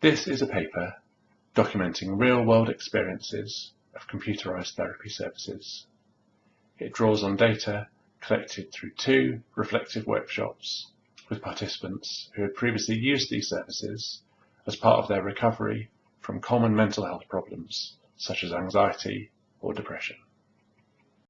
This is a paper documenting real-world experiences of computerized therapy services. It draws on data collected through two reflective workshops with participants who had previously used these services as part of their recovery from common mental health problems such as anxiety or depression.